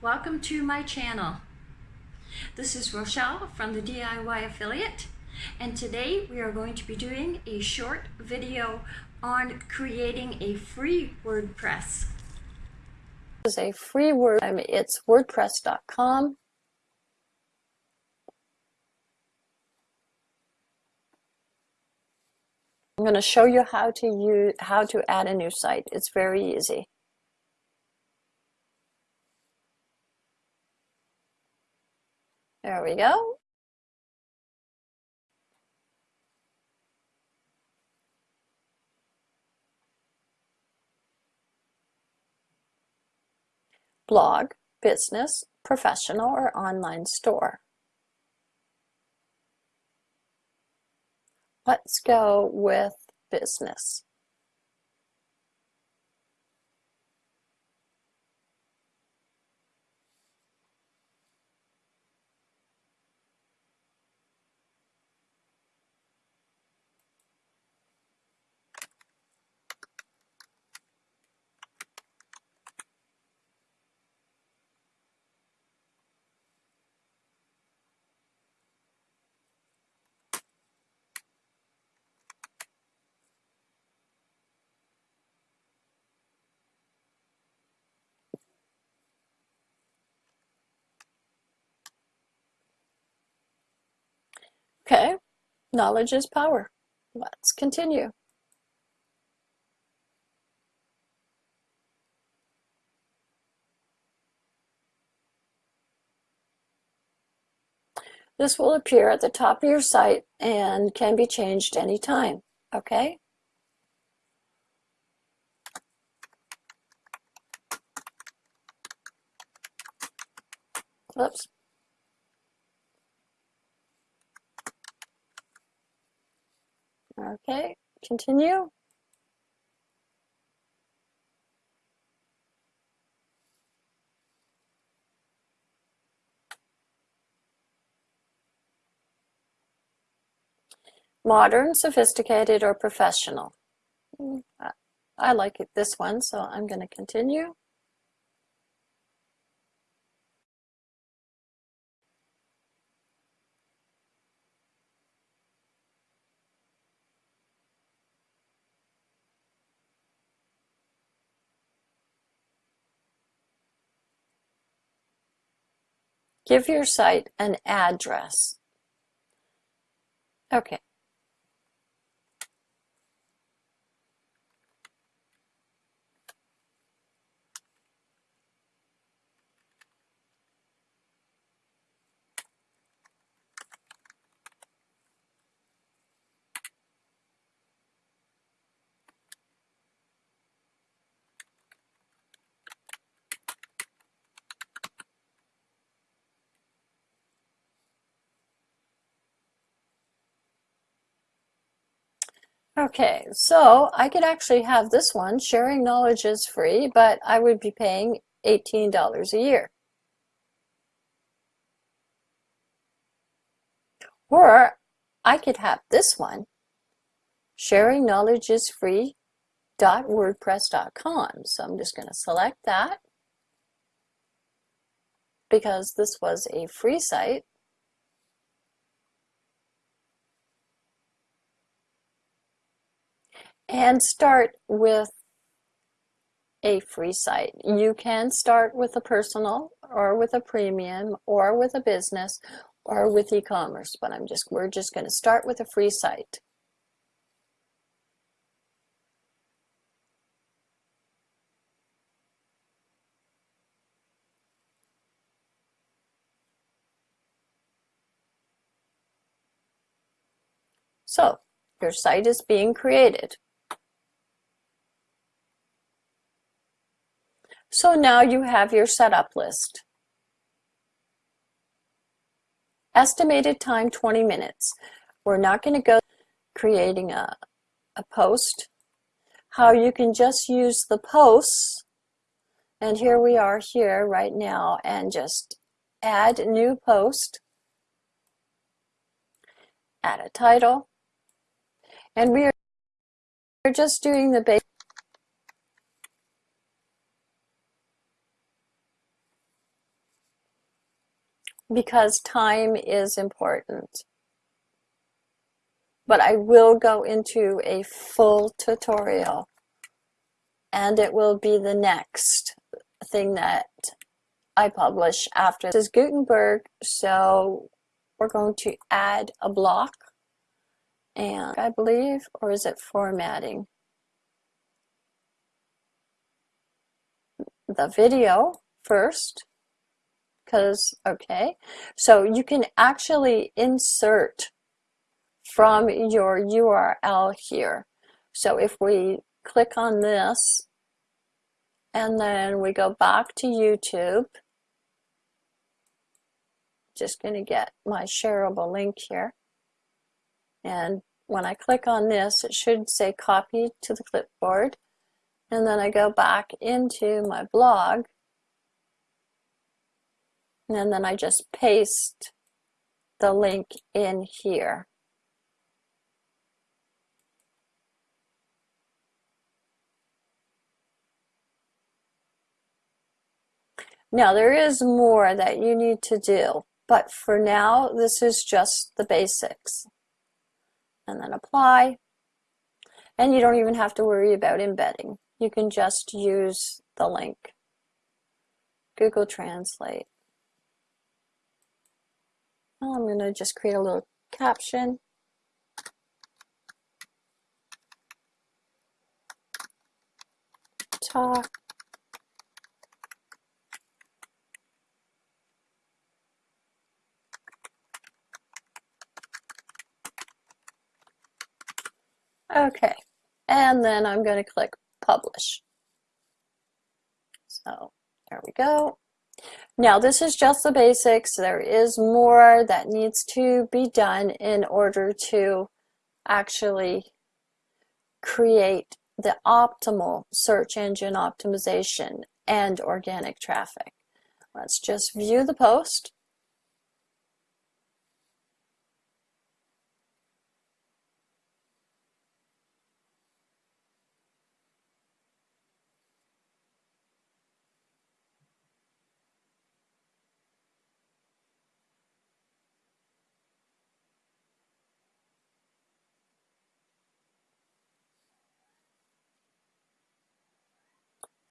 welcome to my channel. This is Rochelle from the DIY Affiliate and today we are going to be doing a short video on creating a free WordPress. This is a free word, um, it's wordpress.com. I'm going to show you how to use how to add a new site. It's very easy. There we go. Blog, business, professional, or online store. Let's go with business. Okay, knowledge is power. Let's continue. This will appear at the top of your site and can be changed anytime, okay? Oops. Okay, continue. Modern, sophisticated, or professional. Mm, I like it, this one, so I'm going to continue. Give your site an address. Okay. Okay, so I could actually have this one, sharing knowledge is free, but I would be paying $18 a year. Or I could have this one, sharing knowledge is free .wordpress.com. So I'm just going to select that because this was a free site. And start with a free site. You can start with a personal or with a premium or with a business or with e-commerce, but I'm just we're just going to start with a free site. So your site is being created. So now you have your setup list. Estimated time 20 minutes. We're not going to go creating a, a post. How you can just use the posts and here we are here right now and just add new post, add a title, and we are just doing the basic because time is important. But I will go into a full tutorial and it will be the next thing that I publish after. This is Gutenberg so we're going to add a block and I believe or is it formatting? The video first because okay. So you can actually insert from your URL here. So if we click on this and then we go back to YouTube. Just going to get my shareable link here. And when I click on this it should say copy to the clipboard. And then I go back into my blog and then I just paste the link in here. Now there is more that you need to do, but for now this is just the basics. And then apply. And you don't even have to worry about embedding. You can just use the link. Google Translate. I'm going to just create a little caption. Talk Okay, and then I'm going to click publish. So there we go. Now this is just the basics. There is more that needs to be done in order to actually create the optimal search engine optimization and organic traffic. Let's just view the post.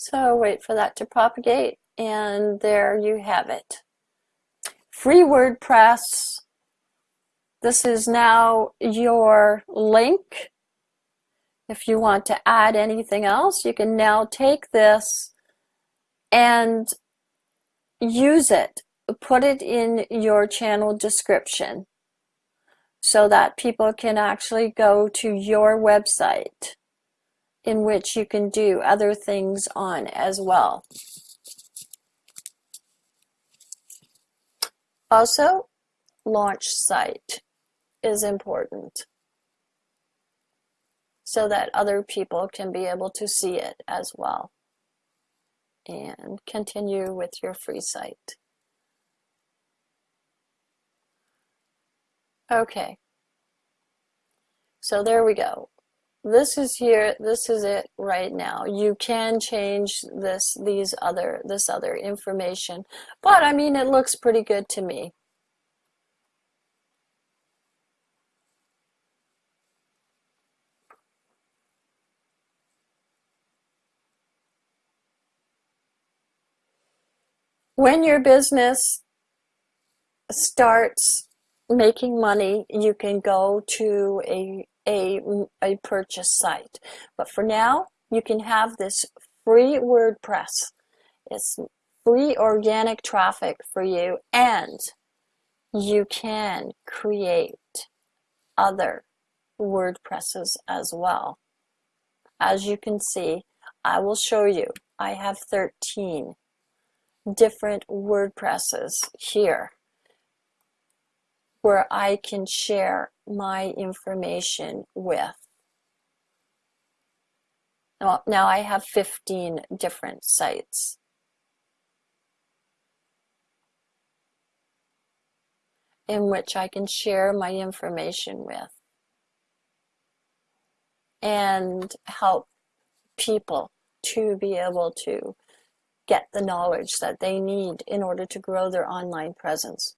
So wait for that to propagate and there you have it. Free WordPress. This is now your link. If you want to add anything else, you can now take this and use it. Put it in your channel description so that people can actually go to your website in which you can do other things on as well. Also, launch site is important so that other people can be able to see it as well. And continue with your free site. Okay. So there we go this is here this is it right now. You can change this these other this other information but I mean it looks pretty good to me. When your business starts making money you can go to a a, a purchase site. But for now, you can have this free WordPress. It's free organic traffic for you and you can create other WordPresses as well. As you can see, I will show you. I have 13 different WordPresses here where I can share my information with. Now, now I have 15 different sites. in which I can share my information with and help people to be able to get the knowledge that they need in order to grow their online presence.